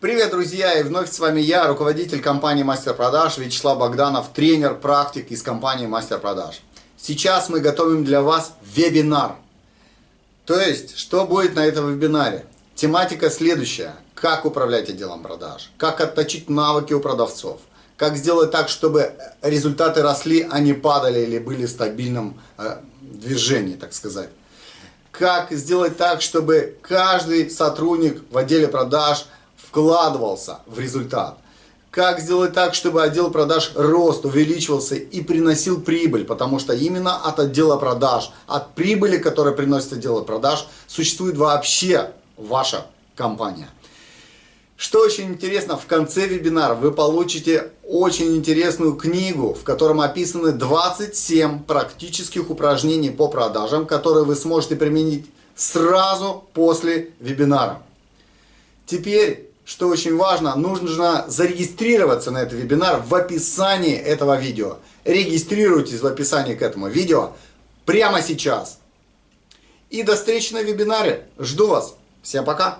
Привет, друзья! И вновь с вами я, руководитель компании Мастер Продаж Вячеслав Богданов, тренер, практик из компании Мастер Продаж. Сейчас мы готовим для вас вебинар. То есть, что будет на этом вебинаре? Тематика следующая. Как управлять отделом продаж? Как отточить навыки у продавцов? Как сделать так, чтобы результаты росли, а не падали или были в стабильном э, движении, так сказать? Как сделать так, чтобы каждый сотрудник в отделе продаж – вкладывался в результат. Как сделать так, чтобы отдел продаж рост, увеличивался и приносил прибыль, потому что именно от отдела продаж, от прибыли, которая приносит отдел продаж, существует вообще ваша компания. Что очень интересно, в конце вебинара вы получите очень интересную книгу, в котором описаны 27 практических упражнений по продажам, которые вы сможете применить сразу после вебинара. Теперь что очень важно, нужно зарегистрироваться на этот вебинар в описании этого видео. Регистрируйтесь в описании к этому видео прямо сейчас. И до встречи на вебинаре. Жду вас. Всем пока.